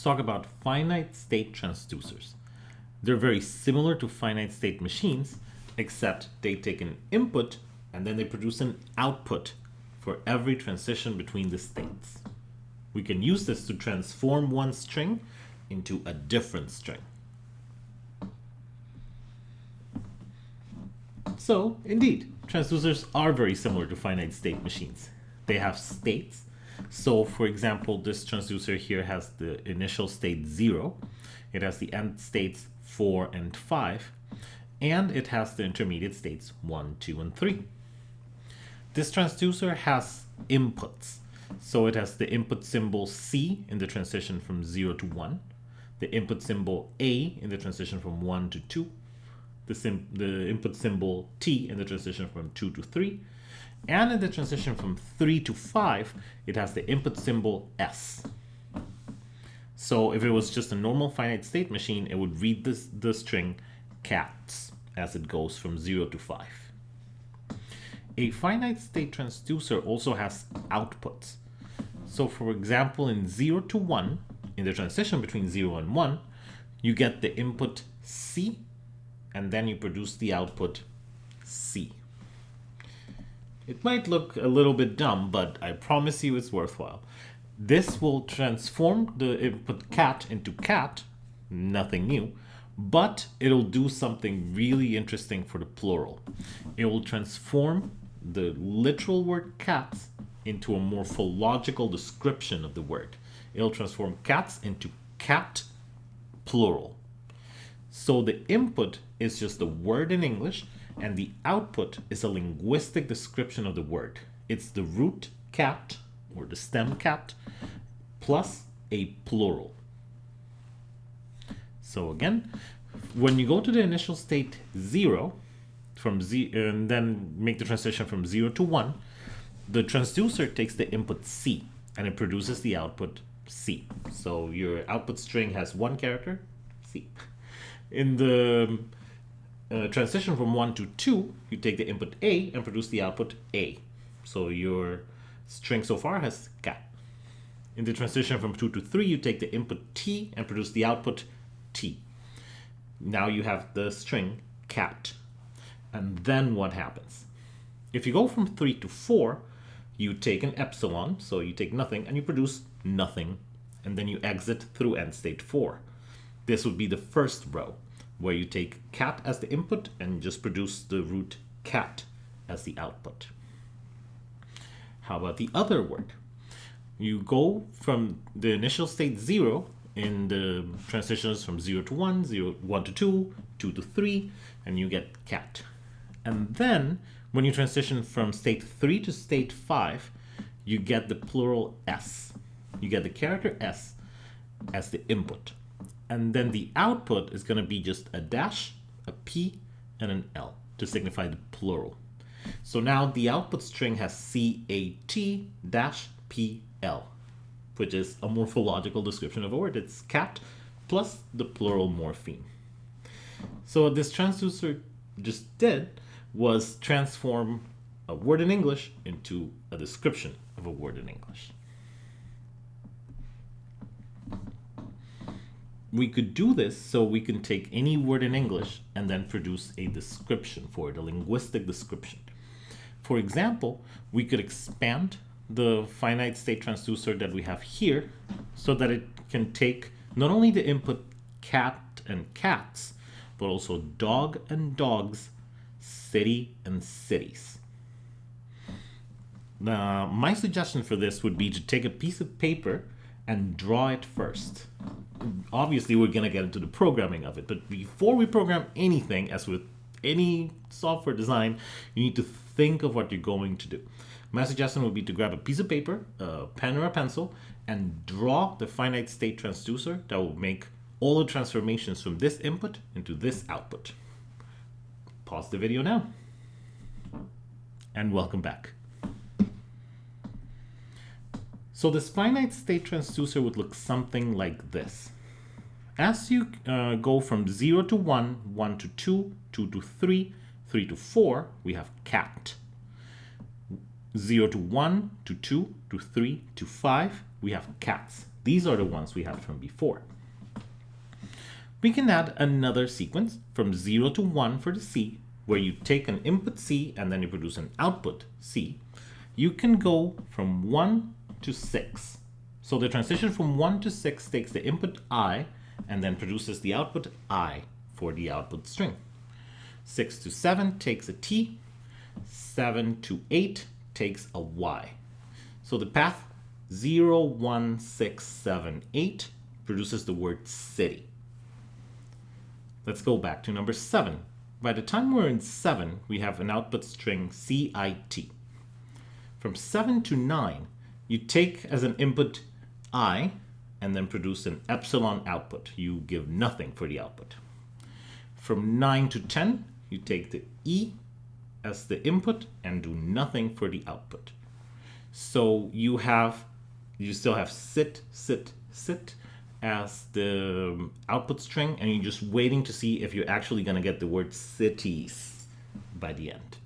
let's talk about finite state transducers. They're very similar to finite state machines, except they take an input and then they produce an output for every transition between the states. We can use this to transform one string into a different string. So, indeed, transducers are very similar to finite state machines. They have states. So, for example, this transducer here has the initial state 0. It has the end states 4 and 5. And it has the intermediate states 1, 2, and 3. This transducer has inputs. So it has the input symbol C in the transition from 0 to 1, the input symbol A in the transition from 1 to 2, the, the input symbol T in the transition from 2 to 3, and in the transition from 3 to 5, it has the input symbol S. So if it was just a normal finite state machine, it would read this, the string cats as it goes from 0 to 5. A finite state transducer also has outputs. So for example, in 0 to 1, in the transition between 0 and 1, you get the input C, and then you produce the output C. It might look a little bit dumb, but I promise you it's worthwhile. This will transform the input cat into cat, nothing new, but it'll do something really interesting for the plural. It will transform the literal word cats into a morphological description of the word. It'll transform cats into cat plural. So the input is just the word in English and the output is a linguistic description of the word. It's the root cat or the stem cat plus a plural. So again, when you go to the initial state 0, from z and then make the transition from 0 to 1, the transducer takes the input C and it produces the output C. So your output string has one character, C. In the uh, transition from 1 to 2, you take the input A and produce the output A. So your string so far has cat. In the transition from 2 to 3, you take the input T and produce the output T. Now you have the string cat. And then what happens? If you go from 3 to 4, you take an epsilon, so you take nothing, and you produce nothing, and then you exit through end state 4. This would be the first row, where you take cat as the input and just produce the root cat as the output. How about the other word? You go from the initial state 0 in the transitions from 0 to 1, 0, 1 to 2, 2 to 3, and you get cat. And then when you transition from state 3 to state 5, you get the plural S. You get the character S as the input. And then the output is going to be just a dash, a P, and an L to signify the plural. So now the output string has C-A-T dash P-L, which is a morphological description of a word. It's cat plus the plural morpheme. So what this transducer just did was transform a word in English into a description of a word in English. We could do this so we can take any word in English and then produce a description for it, a linguistic description. For example, we could expand the finite state transducer that we have here so that it can take not only the input cat and cats, but also dog and dogs city, and cities. Now, my suggestion for this would be to take a piece of paper and draw it first. Obviously, we're going to get into the programming of it, but before we program anything, as with any software design, you need to think of what you're going to do. My suggestion would be to grab a piece of paper, a pen or a pencil, and draw the finite state transducer that will make all the transformations from this input into this output pause the video now. And welcome back. So this finite state transducer would look something like this. As you uh, go from 0 to 1, 1 to 2, 2 to 3, 3 to 4, we have cat. 0 to 1, to 2, to 3, to 5, we have cats. These are the ones we had from before. We can add another sequence from 0 to 1 for the C, where you take an input C and then you produce an output C. You can go from 1 to 6. So the transition from 1 to 6 takes the input I and then produces the output I for the output string. 6 to 7 takes a T, 7 to 8 takes a Y. So the path 0, 1, 6, 7, 8 produces the word city. Let's go back to number 7. By the time we're in 7, we have an output string CIT. From 7 to 9, you take as an input I and then produce an epsilon output. You give nothing for the output. From 9 to 10, you take the E as the input and do nothing for the output. So you have, you still have sit, sit, sit as the um, output string and you're just waiting to see if you're actually going to get the word cities by the end.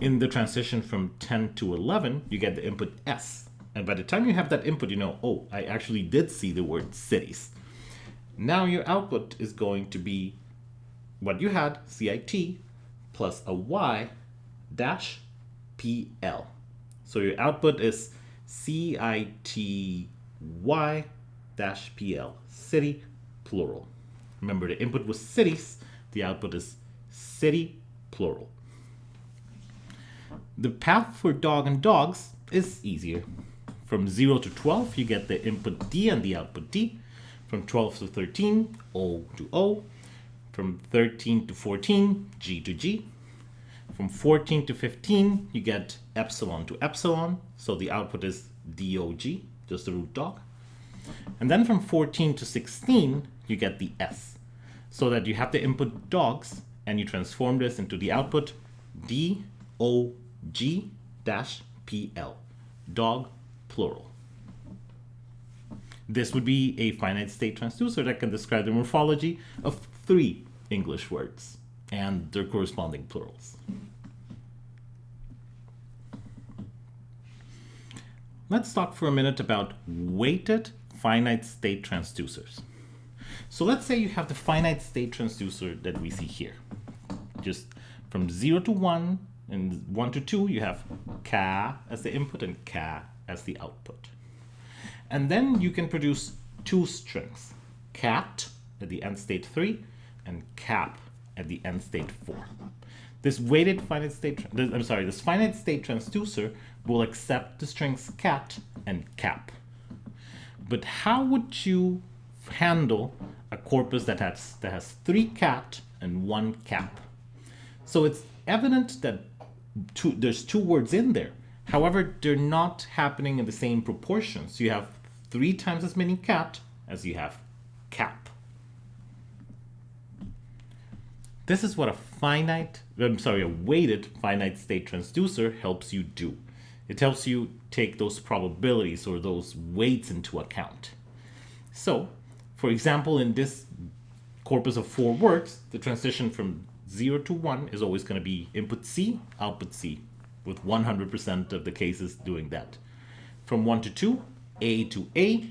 In the transition from 10 to 11, you get the input S. And by the time you have that input, you know, oh, I actually did see the word cities. Now your output is going to be what you had, CIT, plus a Y dash PL. So your output is CITY dash PL, city, plural. Remember the input was cities, the output is city, plural. The path for dog and dogs is easier. From 0 to 12, you get the input D and the output D. From 12 to 13, O to O. From 13 to 14, G to G. From 14 to 15, you get epsilon to epsilon, so the output is DOG, just the root dog. And then from 14 to 16, you get the S, so that you have the input dogs, and you transform this into the output DOG dash PL, dog plural. This would be a finite state transducer that can describe the morphology of three English words and their corresponding plurals. Let's talk for a minute about weighted finite state transducers. So let's say you have the finite state transducer that we see here. Just from 0 to 1 and 1 to 2, you have Ka as the input and Ka as the output. And then you can produce two strings, cat at the end state 3 and cap at the end state 4. This weighted finite state, I'm sorry, this finite state transducer will accept the strings cat and cap. But how would you handle a corpus that has, that has three cat and one cap? So it's evident that two, there's two words in there. However, they're not happening in the same proportions. You have three times as many cat as you have cap. This is what a finite, I'm sorry, a weighted finite state transducer helps you do. It helps you take those probabilities or those weights into account. So, for example, in this corpus of four words, the transition from 0 to 1 is always going to be input C, output C, with 100% of the cases doing that. From 1 to 2, A to A,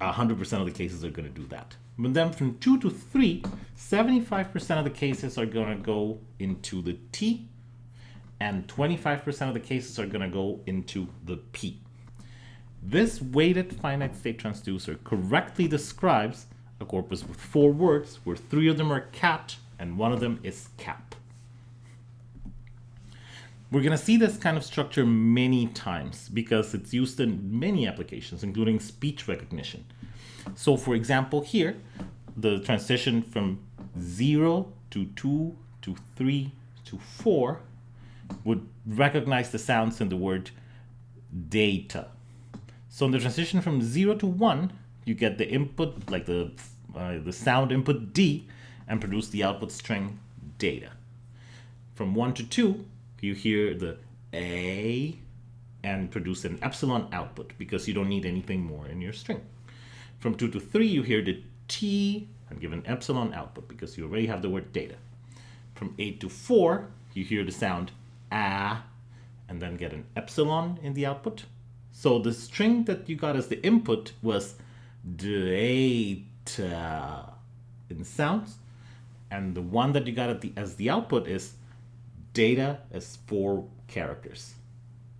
100% of the cases are going to do that. But then from 2 to 3, 75% of the cases are going to go into the T, and 25% of the cases are going to go into the P. This weighted finite state transducer correctly describes a corpus with four words, where three of them are cat and one of them is cap. We're going to see this kind of structure many times because it's used in many applications, including speech recognition. So for example, here, the transition from 0 to 2 to 3 to 4 would recognize the sounds in the word data. So in the transition from 0 to 1, you get the input, like the, uh, the sound input D, and produce the output string data. From 1 to 2, you hear the A and produce an epsilon output because you don't need anything more in your string. From 2 to 3, you hear the T and give an epsilon output because you already have the word data. From 8 to 4, you hear the sound A and then get an epsilon in the output. So the string that you got as the input was data in sounds, and the one that you got at the, as the output is data as four characters.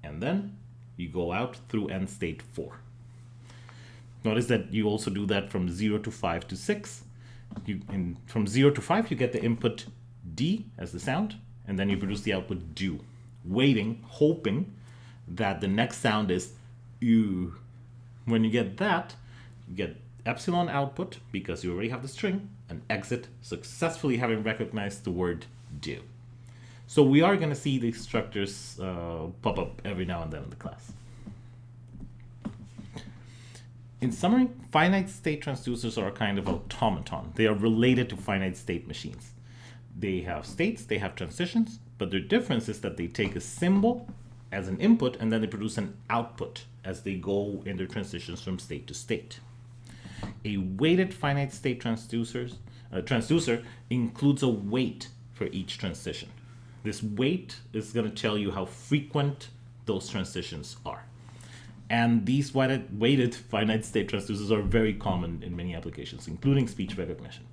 And then you go out through end state 4. Notice that you also do that from 0 to 5 to 6. You, from 0 to 5, you get the input D as the sound, and then you produce the output do, waiting, hoping that the next sound is U. When you get that, you get epsilon output, because you already have the string, and exit successfully having recognized the word do. So we are going to see these structures uh, pop up every now and then in the class. In summary, finite state transducers are a kind of automaton. They are related to finite state machines. They have states, they have transitions, but their difference is that they take a symbol as an input and then they produce an output as they go in their transitions from state to state. A weighted finite state transducers, uh, transducer includes a weight for each transition. This weight is going to tell you how frequent those transitions are. And these weighted, weighted finite state transducers are very common in many applications, including speech recognition.